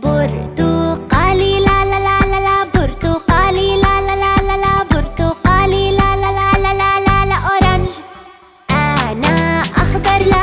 por tu أنا أخضر لا